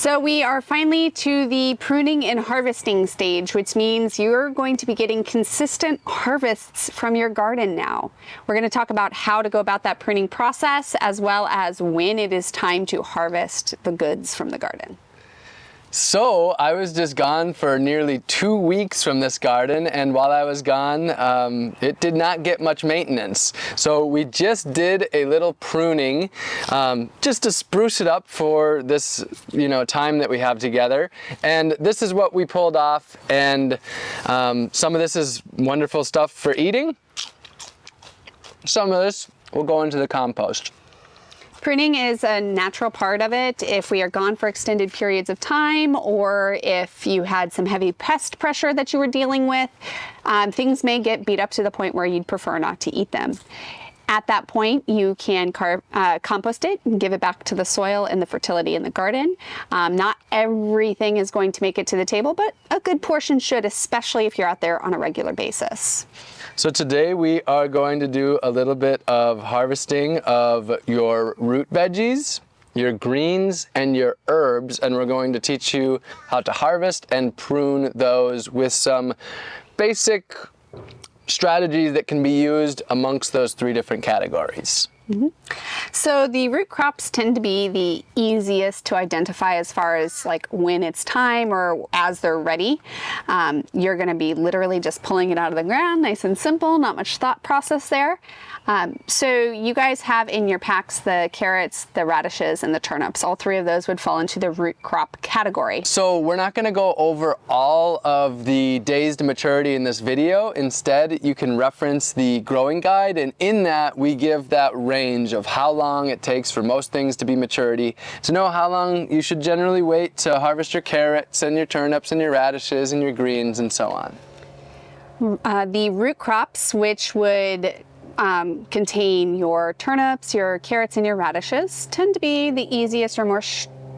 So we are finally to the pruning and harvesting stage, which means you're going to be getting consistent harvests from your garden now. We're going to talk about how to go about that pruning process as well as when it is time to harvest the goods from the garden. So I was just gone for nearly two weeks from this garden and while I was gone um, it did not get much maintenance. So we just did a little pruning um, just to spruce it up for this you know time that we have together and this is what we pulled off and um, some of this is wonderful stuff for eating. Some of this will go into the compost. Pruning is a natural part of it if we are gone for extended periods of time or if you had some heavy pest pressure that you were dealing with. Um, things may get beat up to the point where you'd prefer not to eat them. At that point, you can uh, compost it and give it back to the soil and the fertility in the garden. Um, not everything is going to make it to the table, but a good portion should, especially if you're out there on a regular basis. So today we are going to do a little bit of harvesting of your root veggies, your greens and your herbs and we're going to teach you how to harvest and prune those with some basic strategies that can be used amongst those three different categories. Mm -hmm. So the root crops tend to be the easiest to identify as far as like when it's time or as they're ready. Um, you're going to be literally just pulling it out of the ground, nice and simple, not much thought process there. Um, so you guys have in your packs the carrots, the radishes, and the turnips. All three of those would fall into the root crop category. So we're not going to go over all of the days to maturity in this video. Instead, you can reference the growing guide, and in that we give that range of how long it takes for most things to be maturity, to know how long you should generally wait to harvest your carrots and your turnips and your radishes and your greens and so on. Uh, the root crops, which would um, contain your turnips, your carrots, and your radishes, tend to be the easiest or more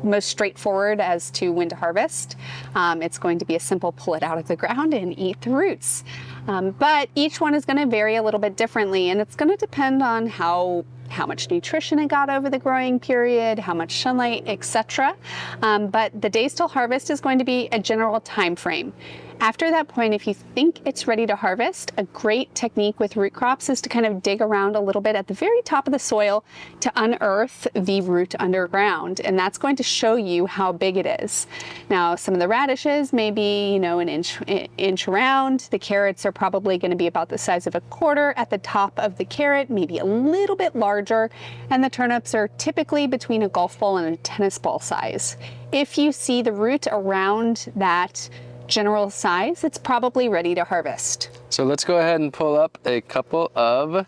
most straightforward as to when to harvest. Um, it's going to be a simple pull it out of the ground and eat the roots. Um, but each one is going to vary a little bit differently and it's going to depend on how how much nutrition it got over the growing period, how much sunlight, etc. Um, but the days till harvest is going to be a general time frame. After that point, if you think it's ready to harvest, a great technique with root crops is to kind of dig around a little bit at the very top of the soil to unearth the root underground. And that's going to show you how big it is. Now, some of the radishes may be, you know, an inch, inch around. The carrots are probably going to be about the size of a quarter at the top of the carrot, maybe a little bit larger. And the turnips are typically between a golf ball and a tennis ball size. If you see the root around that general size, it's probably ready to harvest. So let's go ahead and pull up a couple of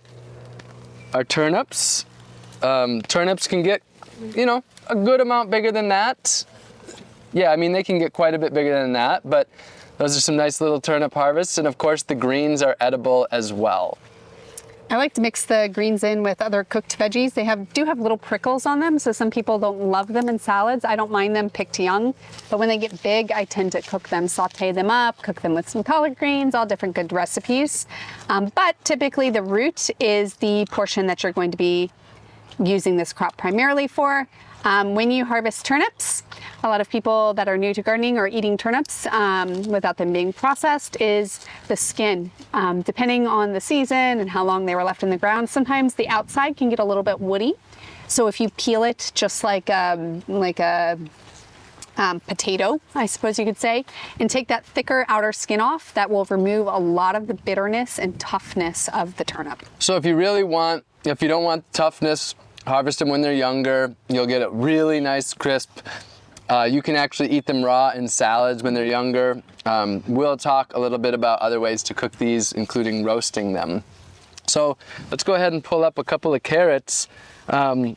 our turnips. Um, turnips can get, you know, a good amount bigger than that. Yeah, I mean, they can get quite a bit bigger than that, but those are some nice little turnip harvests. And of course, the greens are edible as well. I like to mix the greens in with other cooked veggies. They have do have little prickles on them, so some people don't love them in salads. I don't mind them picked young, but when they get big, I tend to cook them, saute them up, cook them with some collard greens, all different good recipes. Um, but typically the root is the portion that you're going to be using this crop primarily for. Um, when you harvest turnips, a lot of people that are new to gardening or eating turnips um, without them being processed is the skin. Um, depending on the season and how long they were left in the ground, sometimes the outside can get a little bit woody. So if you peel it just like a, um, like a um, potato, I suppose you could say, and take that thicker outer skin off, that will remove a lot of the bitterness and toughness of the turnip. So if you really want, if you don't want toughness, harvest them when they're younger. You'll get a really nice crisp. Uh, you can actually eat them raw in salads when they're younger. Um, we'll talk a little bit about other ways to cook these, including roasting them. So let's go ahead and pull up a couple of carrots. Um,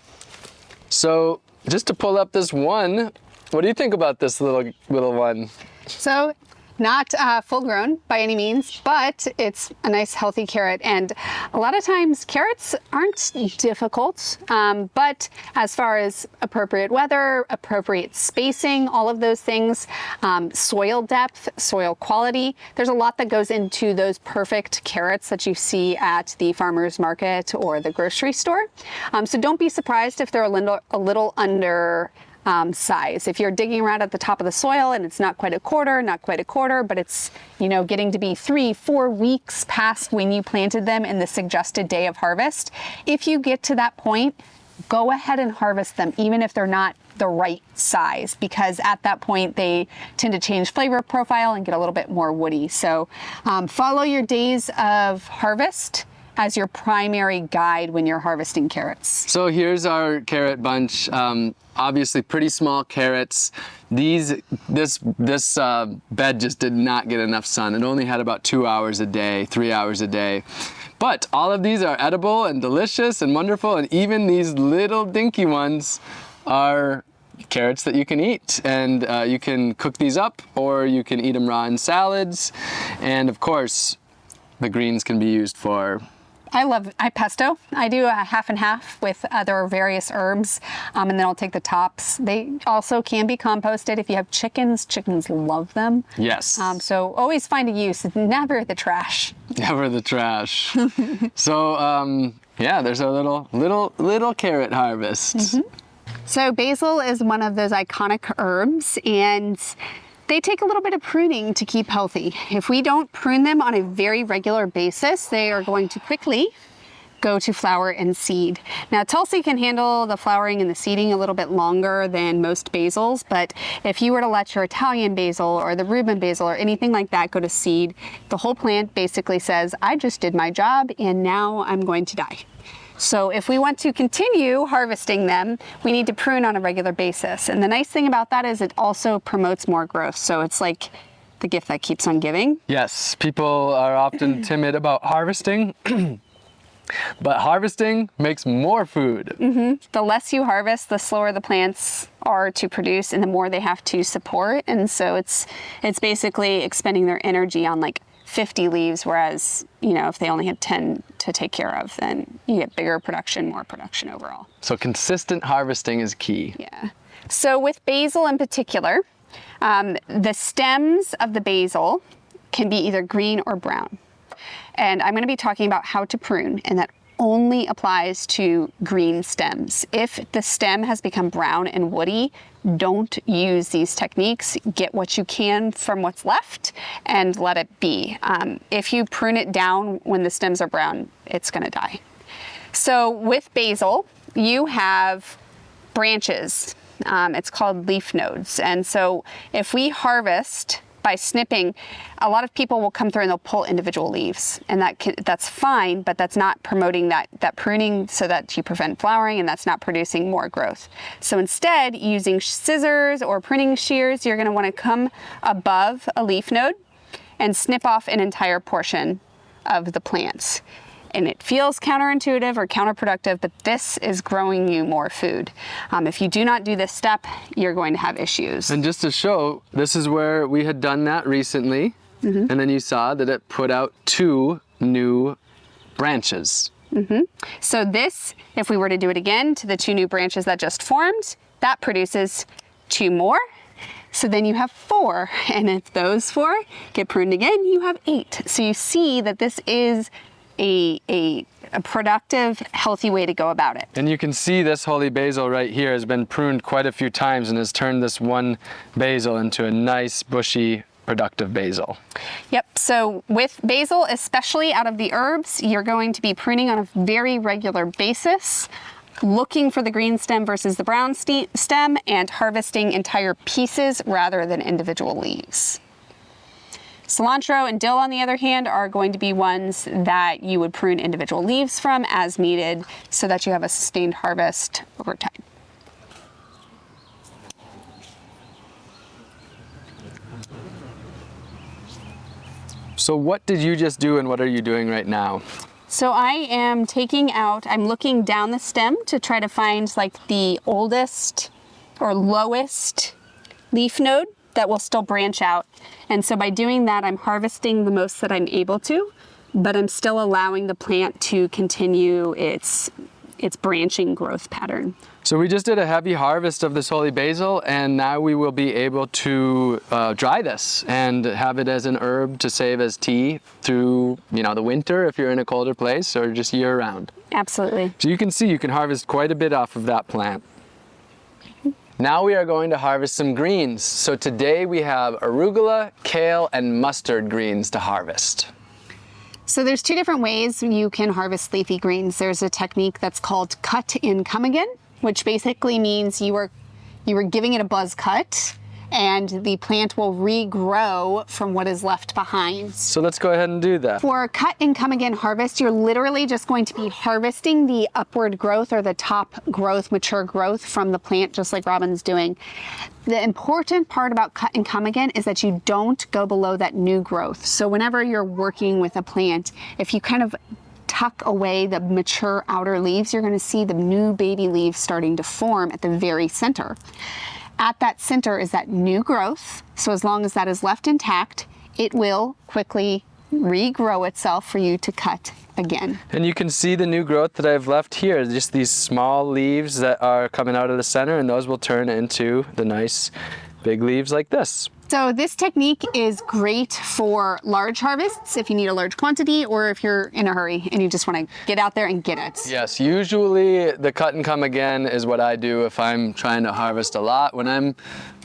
so just to pull up this one, what do you think about this little little one? So not uh, full grown by any means, but it's a nice healthy carrot. And a lot of times carrots aren't difficult, um, but as far as appropriate weather, appropriate spacing, all of those things, um, soil depth, soil quality, there's a lot that goes into those perfect carrots that you see at the farmer's market or the grocery store. Um, so don't be surprised if they're a little, a little under um, size. If you're digging around at the top of the soil and it's not quite a quarter, not quite a quarter, but it's, you know, getting to be three, four weeks past when you planted them in the suggested day of harvest, if you get to that point, go ahead and harvest them, even if they're not the right size because at that point they tend to change flavor profile and get a little bit more woody. So um, follow your days of harvest as your primary guide when you're harvesting carrots. So here's our carrot bunch. Um, obviously pretty small carrots. These, this, this uh, bed just did not get enough sun. It only had about two hours a day, three hours a day. But all of these are edible and delicious and wonderful. And even these little dinky ones are carrots that you can eat and uh, you can cook these up or you can eat them raw in salads and of course the greens can be used for I love I pesto. I do a half and half with other various herbs, um, and then I'll take the tops. They also can be composted if you have chickens. Chickens love them. Yes. Um, so always find a use. Never the trash. Never the trash. so um, yeah, there's a little little little carrot harvest. Mm -hmm. So basil is one of those iconic herbs, and they take a little bit of pruning to keep healthy. If we don't prune them on a very regular basis, they are going to quickly go to flower and seed. Now Tulsi can handle the flowering and the seeding a little bit longer than most basils, but if you were to let your Italian basil or the Rubin basil or anything like that go to seed, the whole plant basically says, I just did my job and now I'm going to die. So if we want to continue harvesting them, we need to prune on a regular basis. And the nice thing about that is it also promotes more growth. So it's like the gift that keeps on giving. Yes, people are often timid about harvesting. But harvesting makes more food. Mm -hmm. The less you harvest, the slower the plants are to produce and the more they have to support. And so it's it's basically expending their energy on like 50 leaves, whereas, you know, if they only had 10 to take care of, then you get bigger production, more production overall. So consistent harvesting is key. Yeah. So with basil in particular, um, the stems of the basil can be either green or brown. And I'm going to be talking about how to prune, and that only applies to green stems. If the stem has become brown and woody, don't use these techniques. Get what you can from what's left and let it be. Um, if you prune it down when the stems are brown, it's gonna die. So with basil, you have branches. Um, it's called leaf nodes. And so if we harvest by snipping, a lot of people will come through and they'll pull individual leaves and that can, that's fine, but that's not promoting that, that pruning so that you prevent flowering and that's not producing more growth. So instead, using scissors or pruning shears, you're gonna wanna come above a leaf node and snip off an entire portion of the plants and it feels counterintuitive or counterproductive, but this is growing you more food. Um, if you do not do this step, you're going to have issues. And just to show, this is where we had done that recently, mm -hmm. and then you saw that it put out two new branches. Mm -hmm. So this, if we were to do it again to the two new branches that just formed, that produces two more. So then you have four, and if those four get pruned again, you have eight. So you see that this is a, a, a, productive, healthy way to go about it. And you can see this holy basil right here has been pruned quite a few times and has turned this one basil into a nice, bushy, productive basil. Yep, so with basil, especially out of the herbs, you're going to be pruning on a very regular basis looking for the green stem versus the brown stem and harvesting entire pieces rather than individual leaves. Cilantro and dill, on the other hand, are going to be ones that you would prune individual leaves from as needed so that you have a sustained harvest over time. So what did you just do and what are you doing right now? So I am taking out, I'm looking down the stem to try to find like the oldest or lowest leaf node that will still branch out. And so by doing that, I'm harvesting the most that I'm able to, but I'm still allowing the plant to continue its, its branching growth pattern. So we just did a heavy harvest of this holy basil and now we will be able to uh, dry this and have it as an herb to save as tea through you know the winter if you're in a colder place or just year round. Absolutely. So you can see you can harvest quite a bit off of that plant. Now we are going to harvest some greens. So today we have arugula, kale, and mustard greens to harvest. So there's two different ways you can harvest leafy greens. There's a technique that's called cut and come again, which basically means you are you were giving it a buzz cut and the plant will regrow from what is left behind. So let's go ahead and do that. For cut and come again harvest, you're literally just going to be harvesting the upward growth or the top growth, mature growth from the plant, just like Robin's doing. The important part about cut and come again is that you don't go below that new growth. So whenever you're working with a plant, if you kind of tuck away the mature outer leaves, you're gonna see the new baby leaves starting to form at the very center. At that center is that new growth. So as long as that is left intact, it will quickly regrow itself for you to cut again. And you can see the new growth that I've left here, just these small leaves that are coming out of the center and those will turn into the nice big leaves like this. So this technique is great for large harvests if you need a large quantity or if you're in a hurry and you just want to get out there and get it. Yes, usually the cut and come again is what I do if I'm trying to harvest a lot. When I'm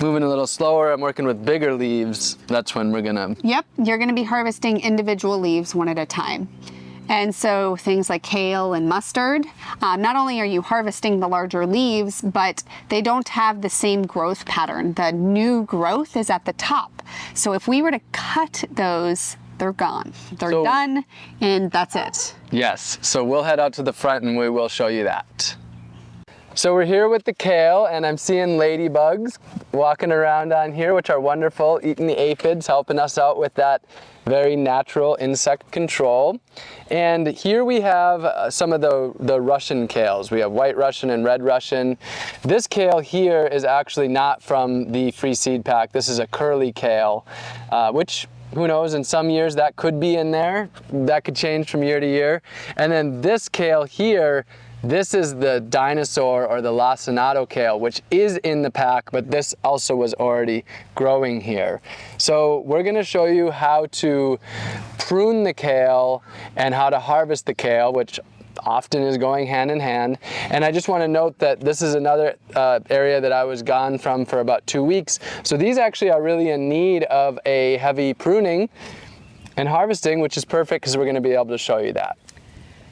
moving a little slower, I'm working with bigger leaves, that's when we're gonna... Yep, you're gonna be harvesting individual leaves one at a time. And so things like kale and mustard, um, not only are you harvesting the larger leaves, but they don't have the same growth pattern. The new growth is at the top. So if we were to cut those, they're gone. They're so, done and that's it. Yes, so we'll head out to the front and we will show you that. So we're here with the kale and I'm seeing ladybugs walking around on here, which are wonderful, eating the aphids, helping us out with that very natural insect control. And here we have uh, some of the, the Russian kales. We have white Russian and red Russian. This kale here is actually not from the free seed pack. This is a curly kale, uh, which who knows, in some years that could be in there. That could change from year to year. And then this kale here this is the dinosaur or the lacinato kale, which is in the pack, but this also was already growing here. So we're gonna show you how to prune the kale and how to harvest the kale, which often is going hand in hand. And I just want to note that this is another uh, area that I was gone from for about two weeks. So these actually are really in need of a heavy pruning and harvesting, which is perfect because we're going to be able to show you that.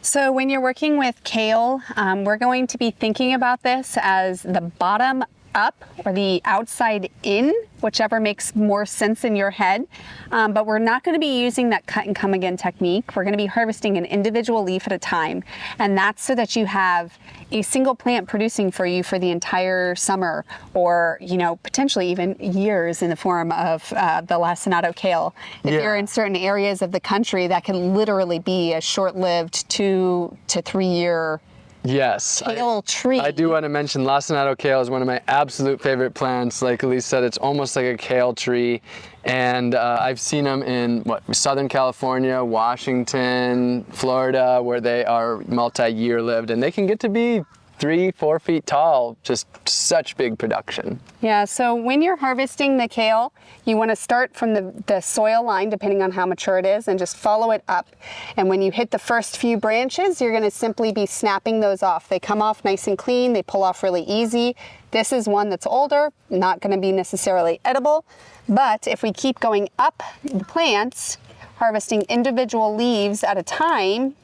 So when you're working with kale, um, we're going to be thinking about this as the bottom up or the outside in, whichever makes more sense in your head. Um, but we're not going to be using that cut and come again technique. We're going to be harvesting an individual leaf at a time. And that's so that you have a single plant producing for you for the entire summer or, you know, potentially even years in the form of uh, the lacinato kale. If yeah. you're in certain areas of the country, that can literally be a short-lived two to three year Yes. Kale I, tree. I do want to mention lacinato kale is one of my absolute favorite plants. Like Elise said, it's almost like a kale tree. And uh, I've seen them in what Southern California, Washington, Florida, where they are multi-year lived and they can get to be three, four feet tall, just such big production. Yeah, so when you're harvesting the kale, you want to start from the, the soil line, depending on how mature it is, and just follow it up. And when you hit the first few branches, you're going to simply be snapping those off. They come off nice and clean, they pull off really easy. This is one that's older, not going to be necessarily edible, but if we keep going up the plants, harvesting individual leaves at a time,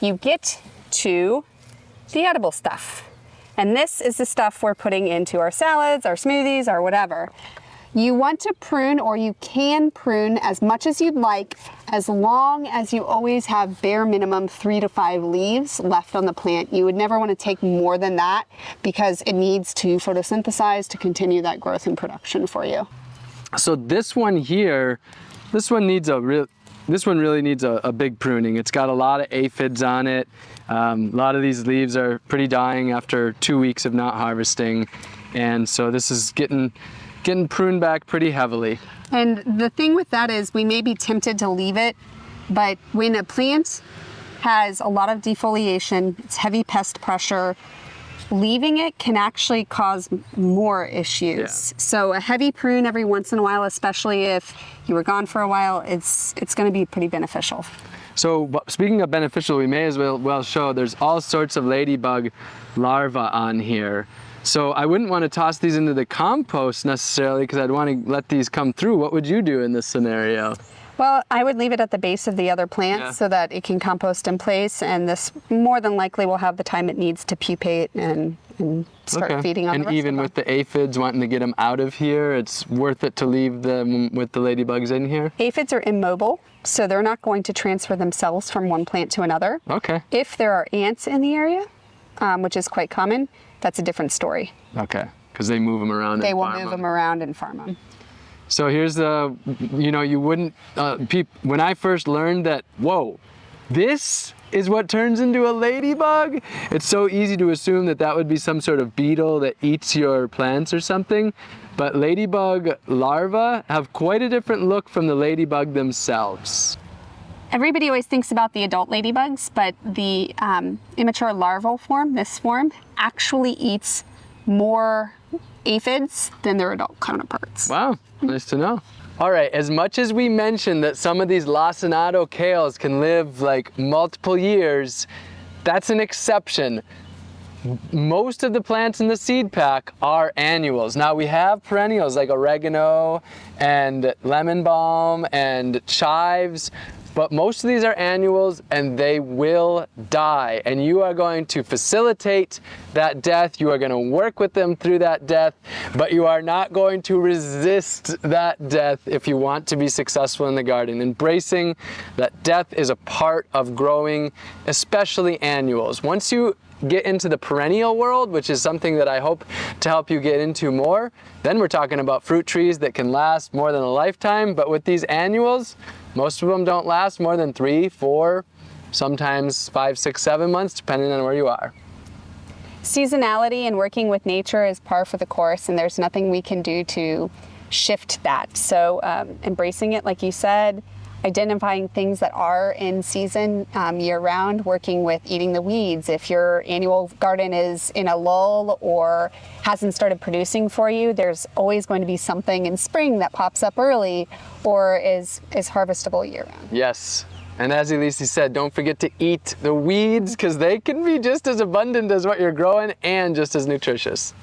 you get to the edible stuff. And this is the stuff we're putting into our salads, our smoothies, or whatever. You want to prune or you can prune as much as you'd like as long as you always have bare minimum three to five leaves left on the plant. You would never want to take more than that because it needs to photosynthesize to continue that growth and production for you. So this one here, this one needs a real, this one really needs a, a, big pruning. It's got a lot of aphids on it. Um, a lot of these leaves are pretty dying after two weeks of not harvesting. And so this is getting, getting pruned back pretty heavily. And the thing with that is we may be tempted to leave it, but when a plant has a lot of defoliation, it's heavy pest pressure, leaving it can actually cause more issues. Yeah. So a heavy prune every once in a while, especially if you were gone for a while, it's, it's gonna be pretty beneficial. So speaking of beneficial, we may as well, well show there's all sorts of ladybug larvae on here. So I wouldn't want to toss these into the compost necessarily because I'd want to let these come through. What would you do in this scenario? Well, I would leave it at the base of the other plants Yeah. so that it can compost in place, and this more than likely will have the time it needs to pupate and, and start feeding on and even with the aphids wanting to get them out of here, it's worth it to leave them with the ladybugs in here. Aphids are immobile, so they're not going to transfer themselves from one plant to another. Okay. If there are ants in the area, um, which is quite common, that's a different story. Okay. Because they move them around. They will move move 'em. them around and farm them. So here's the, you know, you wouldn't, uh, when I first learned that, whoa, this is what turns into a ladybug, it's so easy to assume that that would be some sort of beetle that eats your plants or something. But ladybug larvae have quite a different look from the ladybug themselves. Everybody always thinks about the adult ladybugs, but the um, immature larval form, this form, actually eats more aphids than their adult counterparts. Wow, nice to know. All right, as much as we mentioned that some of these lacinato kales can live like multiple years, that's an exception. Most of the plants in the seed pack are annuals. Now we have perennials like oregano and lemon balm and chives, but most of these are annuals and they will die. And you are going to facilitate that death. You are going to work with them through that death, but you are not going to resist that death if you want to be successful in the garden. Embracing that death is a part of growing, especially annuals. Once you get into the perennial world, which is something that I hope to help you get into more, then we're talking about fruit trees that can last more than a lifetime. But with these annuals, most of them don't last more than three, four, sometimes five, six, seven months, depending on where you are. Seasonality and working with nature is par for the course, and there's nothing we can do to shift that. So, um, embracing it, like you said, identifying things that are in season um, year round, working with eating the weeds. If your annual garden is in a lull or hasn't started producing for you, there's always going to be something in spring that pops up early or is, is harvestable year round. Yes. And as Elise said, don't forget to eat the weeds because they can be just as abundant as what you're growing and just as nutritious.